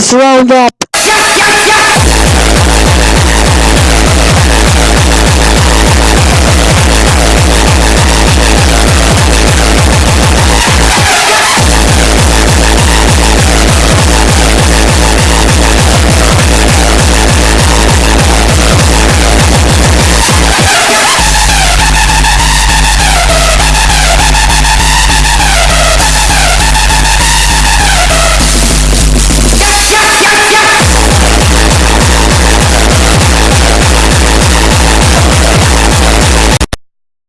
Let's round up.